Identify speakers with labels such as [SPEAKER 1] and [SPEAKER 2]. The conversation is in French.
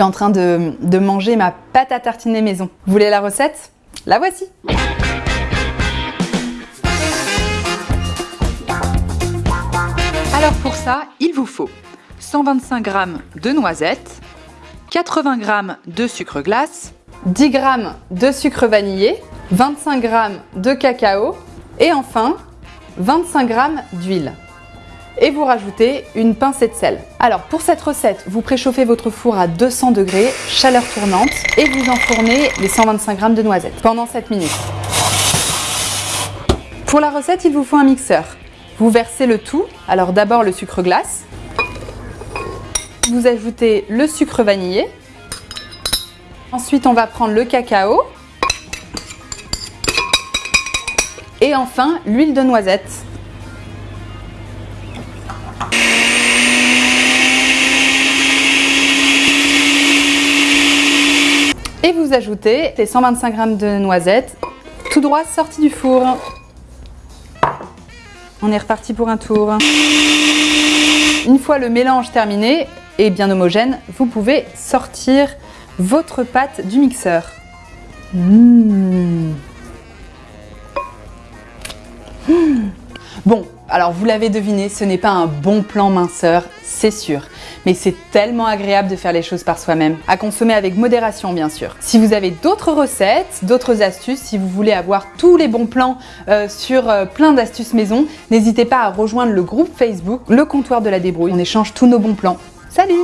[SPEAKER 1] suis en train de, de manger ma pâte à tartiner maison. Vous voulez la recette? La voici
[SPEAKER 2] Alors pour ça, il vous faut 125 g de noisettes, 80 g de sucre glace,
[SPEAKER 1] 10 g de sucre vanillé, 25 g de cacao et enfin 25 g d'huile. Et vous rajoutez une pincée de sel. Alors pour cette recette, vous préchauffez votre four à 200 degrés, chaleur tournante, et vous enfournez les 125 g de noisettes pendant 7 minutes. Pour la recette, il vous faut un mixeur. Vous versez le tout, alors d'abord le sucre glace, vous ajoutez le sucre vanillé, ensuite on va prendre le cacao, et enfin l'huile de noisette. Et vous ajoutez les 125 g de noisettes, tout droit sorti du four. On est reparti pour un tour. Une fois le mélange terminé et bien homogène, vous pouvez sortir votre pâte du mixeur. Mmh. Bon, alors vous l'avez deviné, ce n'est pas un bon plan minceur, c'est sûr mais c'est tellement agréable de faire les choses par soi-même. À consommer avec modération bien sûr. Si vous avez d'autres recettes, d'autres astuces, si vous voulez avoir tous les bons plans euh, sur euh, plein d'astuces maison, n'hésitez pas à rejoindre le groupe Facebook Le Comptoir de la Débrouille. On échange tous nos bons plans. Salut